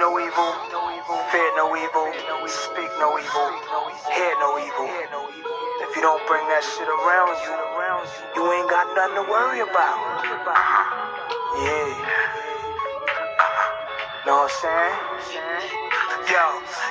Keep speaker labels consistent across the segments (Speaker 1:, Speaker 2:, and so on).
Speaker 1: no evil, fear no evil, speak no evil, hear no evil. If you don't bring that shit around you, you ain't got nothing to worry about. Yeah. Know what I'm saying? Yo,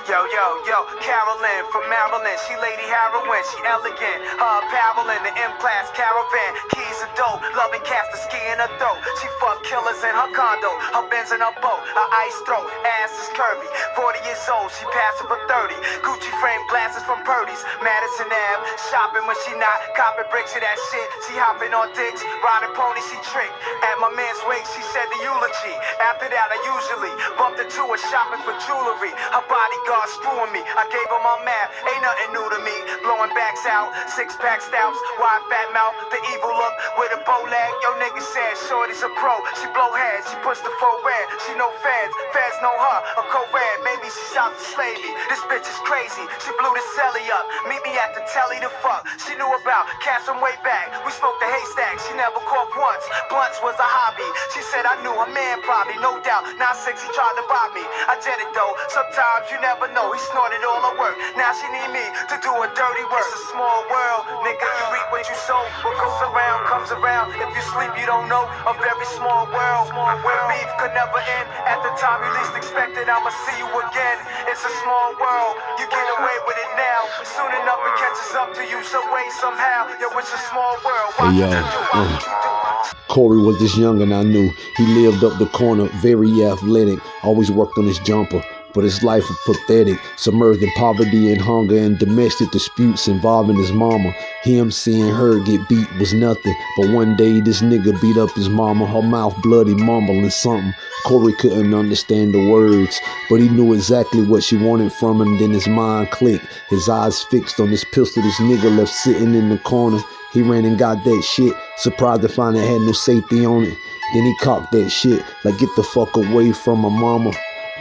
Speaker 1: yo, yo, yo, Carolyn from Maryland. She Lady Heroin, she elegant. Her apparel in the M-Class caravan. Keys of dope, loving cast the ski in her throat. She fuck killers in her condo, her Benz in her boat. Her ice throat, ass is curvy. 40 years old, she passing for 30. Gucci frame glasses from Purdy's. Madison Ave, shopping when she not. Copping bricks of that shit. She hopping on dicks, riding ponies, she trick. At my man's wake, she said the eulogy. After that, I usually bumped into her shopping for jewelry. Her bodyguard screwing me. I gave her my map, ain't nothing new to me. Blowing backs out, six pack stouts, wide fat mouth, the evil look with a bow leg. Yo, nigga said Shorty's a pro. She blow heads, she push the full red. She no fans. feds know her. A co-red, maybe she shot the slavey. This bitch is crazy. She blew the celly up. Meet me at the fuck. She knew about from way back. We smoked the haystack. She never coughed once. Blunts was a hobby. She said I knew her man probably, no doubt. Now six he tried to rob me. I did it though. Sometimes you never know. He snorted all her work. Now she need me to do a dirty work. It's a small world, nigga. You reap what you sow. What goes around comes around. If you sleep, you don't know. A very small world Small where beef could never end. At the time you least expected, I'ma see you again. It's a small world. You get away with it now. Soon enough it catches up to you some way, somehow. Yo, it's a small world.
Speaker 2: Hey, yo. Uh.
Speaker 1: what you do.
Speaker 2: Corey was this young and I knew. He lived up the corner, very athletic, always worked on his jumper. But his life was pathetic, submerged in poverty and hunger and domestic disputes involving his mama. Him seeing her get beat was nothing. But one day this nigga beat up his mama, her mouth bloody, mumbling something. Corey couldn't understand the words, but he knew exactly what she wanted from him. Then his mind clicked, his eyes fixed on this pistol this nigga left sitting in the corner. He ran and got that shit, surprised to find it had no safety on it. Then he cocked that shit, like get the fuck away from my mama.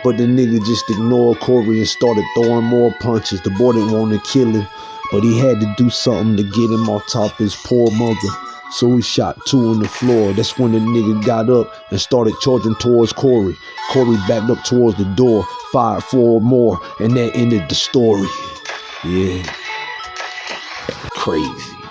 Speaker 2: But the nigga just ignored Corey and started throwing more punches. The boy didn't want to kill him, but he had to do something to get him off top of his poor mother. So he shot two on the floor. That's when the nigga got up and started charging towards Corey. Corey backed up towards the door, fired four more, and that ended the story. Yeah. Crazy.